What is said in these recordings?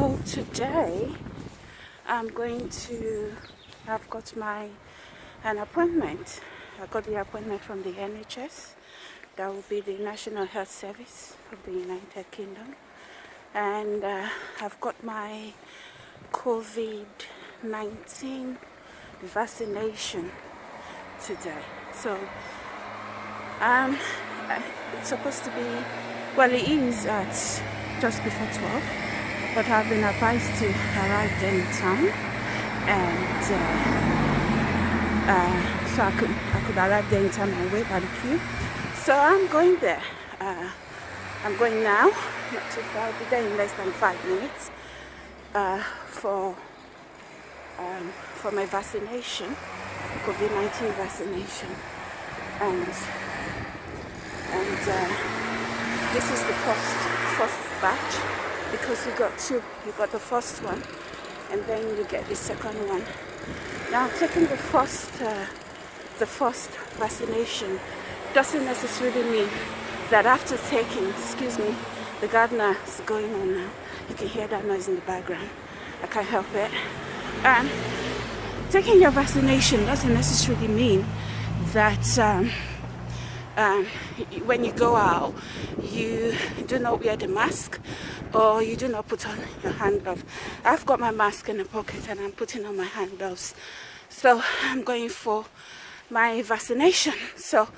So today I'm going to I've got my an appointment. I got the appointment from the NHS. That will be the National Health Service of the United Kingdom. And uh, I've got my COVID-19 vaccination today. So um, it's supposed to be, well it is at just before 12 but I've been advised to arrive any time and uh, uh, so I could I could arrive there in time and wait by the queue so I'm going there. Uh, I'm going now not too far. I'll be there in less than five minutes uh, for um, for my vaccination COVID-19 vaccination. And and uh, this is the first first batch because you got two you got the first one and then you get the second one. Now taking the first uh, the first vaccination doesn't necessarily mean that after taking excuse me the gardener is going on now. You can hear that noise in the background. I can't help it. Um, taking your vaccination doesn't necessarily mean that um, um, when you go out you do not wear the mask or you do not put on your hand glove I've got my mask in the pocket and I'm putting on my hand gloves so I'm going for my vaccination. So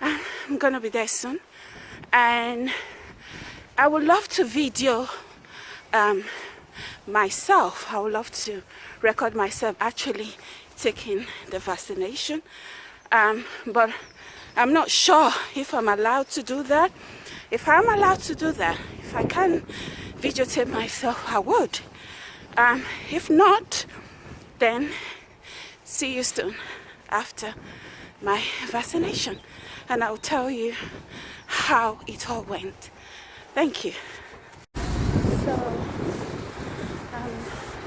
I'm gonna be there soon. And I would love to video um, myself. I would love to record myself actually taking the vaccination. Um, but I'm not sure if I'm allowed to do that. If I'm allowed to do that, if I can videotape myself, I would. Um, if not, then see you soon after my vaccination and I'll tell you how it all went. Thank you. So, I'm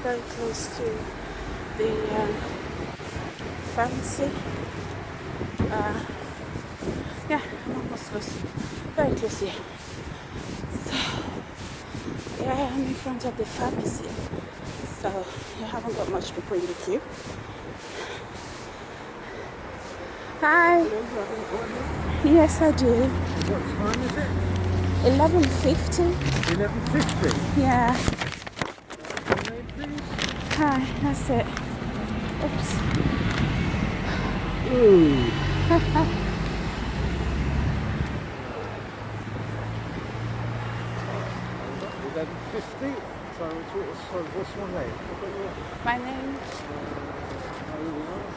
very close to the um. Uh, yeah, I'm almost close. Very close here. So, yeah, I'm in front of the pharmacy. So, you haven't got much people in the queue. Hi. Yes, I do. What time is it? 11.50. 11.50? Yeah. Hi, that's it. Oops. Ooh. So, so what's your name? My name.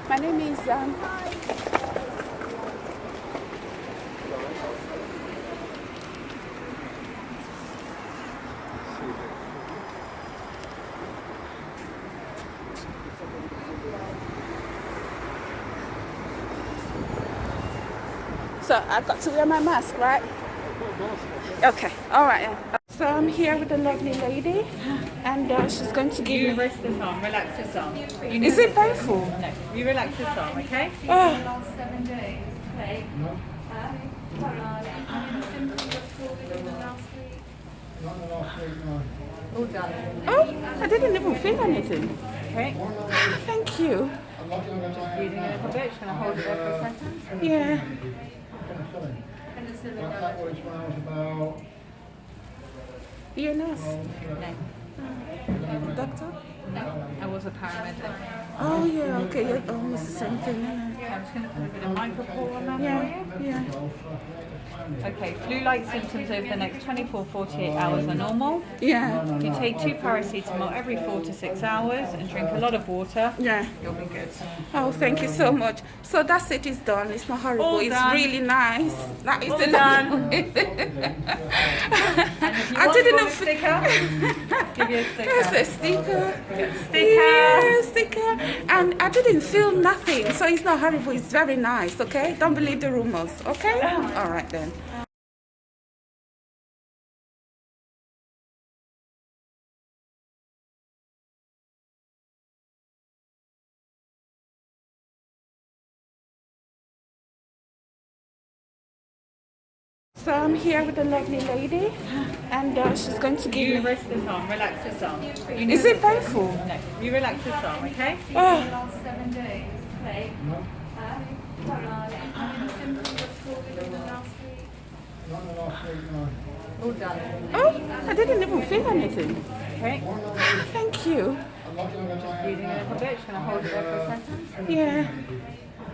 My name is um. So I've got to wear my mask, right? Okay, all right. So I'm here with a lovely lady, and uh, she's going to give you me. rest this arm, relax this arm. You Is it painful? No, you relax this arm, okay? Oh, All done. oh, I didn't even feel anything. Okay. Thank you. Just breathing a little bit. Just gonna hold it there for a second. Yeah. Nurse? No, Doctor? no. I was a paramedic. Oh, yeah, okay. Yeah, almost the same thing, isn't? I'm just gonna put a bit of micropore on that Yeah, yeah. Okay, flu-like symptoms over the next 24, 48 hours are normal. Yeah, If you take two paracetamol every four to six hours and drink a lot of water, yeah. you'll be good. Oh, thank you so much. So that's it, it's done. It's not horrible. All it's done. really nice. That is All the done. I didn't know. a sticker? Give you a sticker. There's a sticker. Sticker. Yeah, sticker. And I didn't feel nothing, so it's not horrible. It's very nice, okay? Don't believe the rumors, okay? All right then. So I'm here with a lovely lady, and uh, she's going to give You me. rest this arm, relax this arm. You Is it painful? No, you relax this arm, okay? Oh, last seven days. Okay. Uh, any symptoms of COVID in the last week? Not in the last. All done. oh, I didn't even feel anything. Okay. Thank you. Just Breathing a little bit. Just gonna hold it there for a second. Yeah.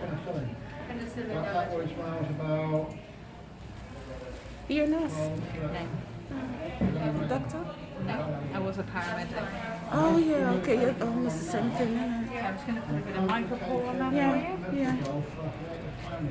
Penicillin. Penicillin. That, that was when I was about, You're a nurse, No, doctor? no. I was a paramedic. Oh, yeah, okay. You're oh, almost the same thing. Okay, I'm just gonna put a bit of micropore on that yeah. for you. yeah.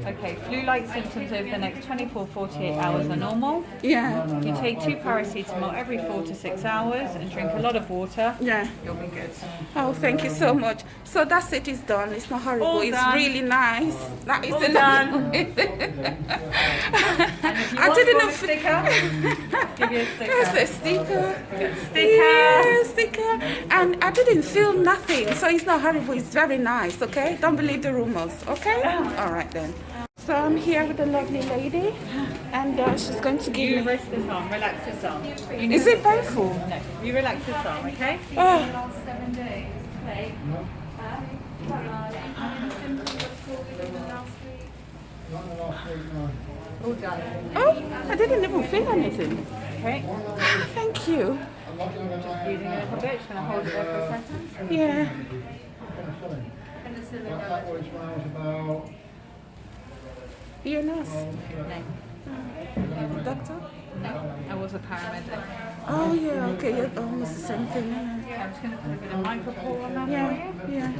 Okay, flu-like symptoms over the next 24, 48 hours are normal. Yeah, You take two paracetamol every four to six hours and drink a lot of water. yeah. You'll be good. Oh, thank you so much. So that's it. It's done. It's not horrible. All it's done. really nice. That is All done. And if you I didn't know. sticker, give you a sticker. a sticker. Sticker. Yeah, sticker. And I didn't feel nothing, so it's not horrible. It's very nice. Okay, don't believe the rumors. Okay. All right then. So I'm here with a lovely lady, and uh, she's going to give You me. rest this arm, relax this arm. Is it painful? No, you relax this arm, okay? Oh, last seven days. Okay. Any symptoms of COVID in the last week? not in the last week, no. All done. oh, I didn't even feel anything. Okay. Thank you. Just Breathing a little bit. Just gonna hold it there for a second. Yeah. Penicillin. Penicillin. That, that was when I was about, You're a nurse, No, doctor? No. I was a paramedic. Oh, yeah, okay. You're almost the same thing. Yeah, I'm just gonna put a bit of micropore on that yeah. for you. yeah.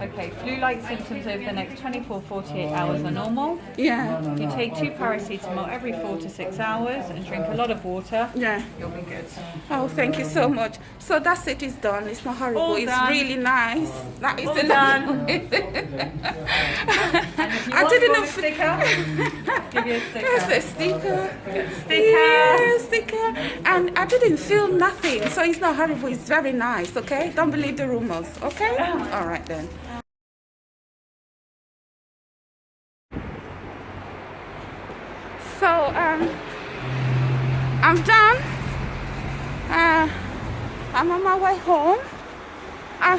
Okay, flu-like symptoms over the next 24, 48 hours are normal. Yeah, You take two paracetamol every four to six hours and drink a lot of water. yeah. You'll be good. Oh, thank you so much. So that's it. It's done. It's not horrible. All it's done. really nice. That is All enough. done. I didn't know. of a sticker, give you a There's sticker. a sticker. Sticker. Yeah, sticker. And I didn't feel nothing, so it's not horrible. It's very nice. Okay, don't believe the rumors. Okay. All right then. So um, I'm done. Uh, I'm on my way home. Uh,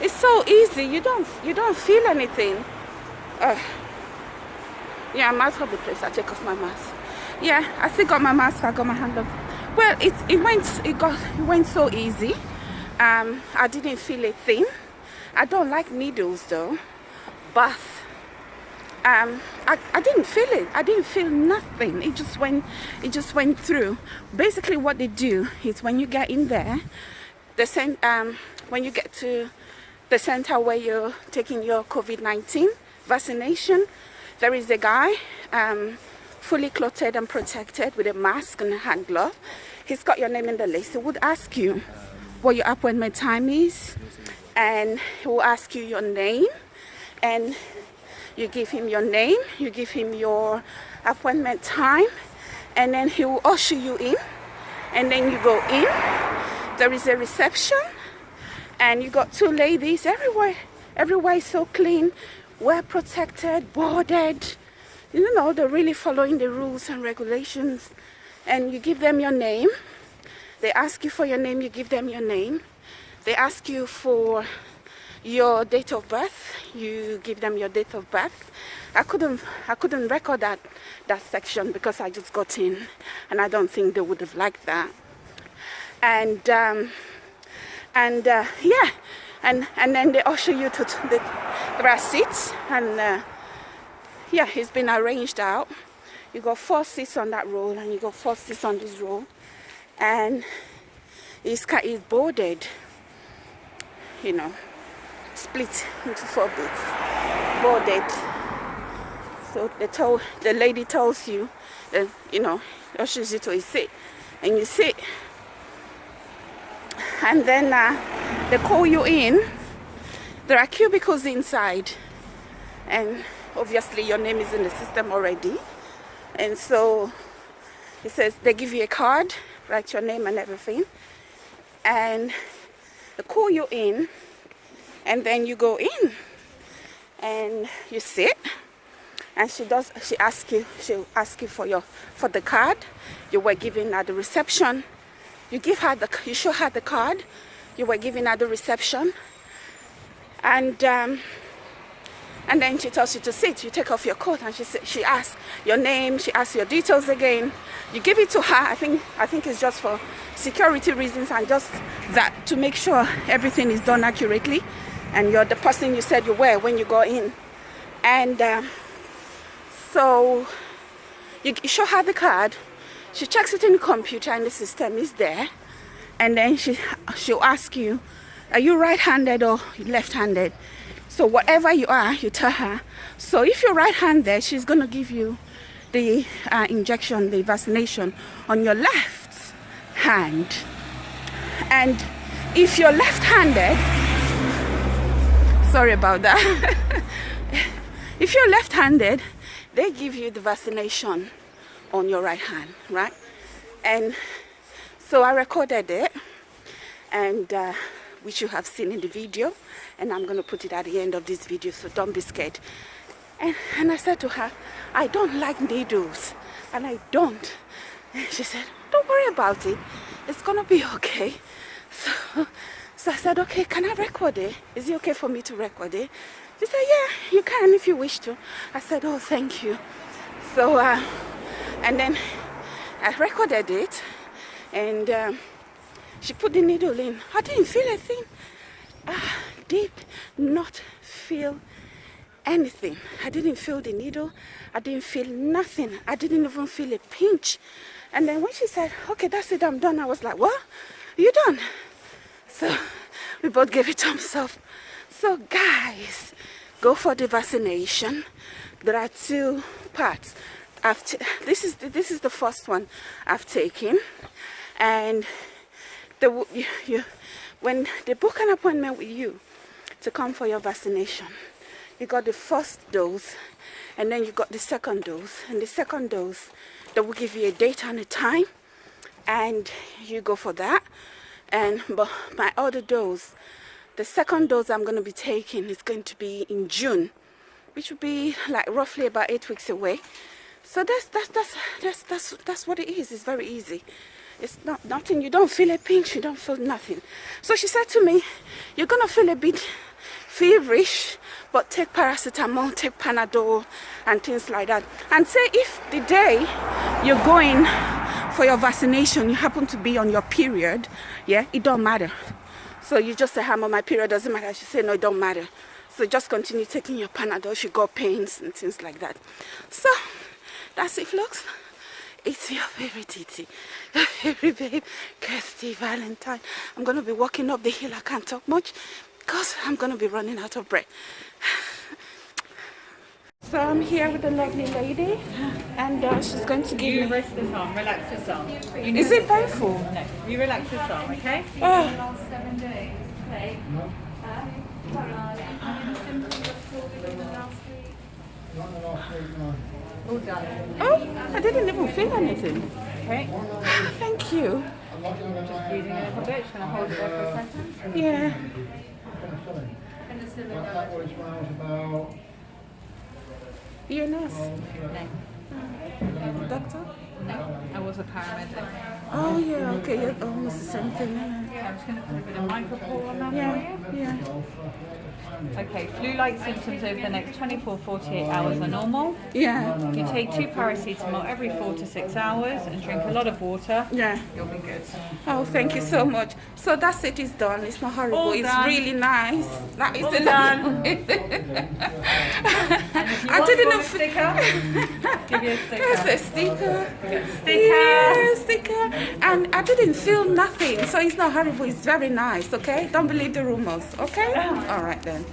it's so easy. You don't you don't feel anything. Uh, yeah, I'm out of the place. I take off my mask. Yeah, I still got my mask. I got my hand up. Well, it it went it got it went so easy. Um, I didn't feel a thing. I don't like needles though, but um, I, I didn't feel it. I didn't feel nothing. It just went it just went through. Basically, what they do is when you get in there, the cent, um, when you get to the center where you're taking your COVID-19 vaccination, there is a guy um, fully clothed and protected with a mask and a hand glove. He's got your name in the list. He would ask you what your appointment time is, and he will ask you your name, and you give him your name, you give him your appointment time, and then he will usher you in, and then you go in. There is a reception, and you got two ladies everywhere. Everywhere is so clean, well protected, boarded. You know, they're really following the rules and regulations. And you give them your name. They ask you for your name, you give them your name. They ask you for your date of birth you give them your date of birth i couldn't i couldn't record that that section because i just got in and i don't think they would have liked that and um and uh, yeah and and then they usher you to the there are seats and uh, yeah it's been arranged out. You got four seats on that row and you got four seats on this row and it's it's boarded you know split into four bits. Boarded. So they told the lady tells you that you know ushers you to a seat and you sit. And then uh, they call you in. There are cubicles inside. And obviously your name is in the system already. And so it says they give you a card write your name and everything and they call you in and then you go in and you sit and she does she asks you she'll ask you for your for the card. You were given at the reception. You give her the you show her the card. You were given at the reception. And um, and then she tells you to sit. You take off your coat and she she asks your name. She asks your details again. You give it to her. I think i think it's just for security reasons and just that to make sure everything is done accurately and you're the person you said you were when you go in. And um, so you, show her the card. She checks it in the computer and the system is there. And then she she'll ask you are you right-handed or left-handed so whatever you are you tell her. So if you're right-handed she's going to give you the uh, injection the vaccination on your left hand. And if you're left-handed sorry about that. If you're left-handed they give you the vaccination on your right hand right? And so I recorded it and uh, which you have seen in the video and I'm gonna put it at the end of this video so don't be scared. And, and I said to her I don't like needles and I don't. And she said don't worry about it it's gonna be okay. So, so I said okay can I record it? Is it okay for me to record it? She said yeah you can if you wish to. I said oh thank you. So uh, and then I recorded it and um, she put the needle in. I didn't feel a thing. Ah, I did not feel anything. I didn't feel the needle. I didn't feel nothing. I didn't even feel a pinch. And then when she said okay that's it I'm done I was like what? You done? So we both gave it thumbs up so guys go for the vaccination. There are two parts. I've this is the, this is the first one I've taken. And the you, you, when they book an appointment with you to come for your vaccination you got the first dose and then you got the second dose. And the second dose they will give you a date and a time and you go for that. And but my other dose the second dose I'm going to be taking is going to be in June which will be like roughly about eight weeks away. So that's that's that's that's that's that's what it is. It's very easy it's not nothing. You don't feel a pinch you don't feel nothing. So she said to me you're gonna feel a bit feverish but take paracetamol take panadol and things like that. And say if the day you're going for your vaccination you happen to be on your period yeah it don't matter. So you just say i'm on my period doesn't matter she said no it don't matter. So just continue taking your panadol you got pains and things like that. So that's it vlogs it's your favorite Titi, your favorite babe, Kirsty Valentine. I'm gonna be walking up the hill. I can't talk much because I'm gonna be running out of breath. So I'm here with a lovely lady, and uh, she's going to give you me. rest this arm, relax this arm. You Is it painful? No, you relax this arm, okay? Oh, last seven days. Okay. Uh, sorry, any symptoms at all within the last week? Not in the last week, no. Oh! I didn't even feel anything. Okay. Thank you. I'm not Breathing a little bit. Just gonna hold it there for a second. Yeah. penicillin. Penicillin. That, that was when I was about You're a nurse. 12, No, Doctor? no. I was a paramedic. Oh yeah. Okay. Yeah. Almost the same thing. Yeah, I'm just gonna put a bit of micropore on that Yeah. for you. Yeah. Okay, flu-like symptoms over the next 24, 48 hours are normal. Yeah. You take two paracetamol every four to six hours and drink a lot of water. Yeah. You'll be good. Oh, thank you so much. So that's it. It's done. It's not horrible. All it's done. really nice. That is All the done. I didn't sticker. Give you a There's sticker. a sticker. Sticker. Yeah, sticker. And I didn't feel nothing. So it's not horrible. It's very nice. Okay. Don't believe the rumors. Okay. All right then.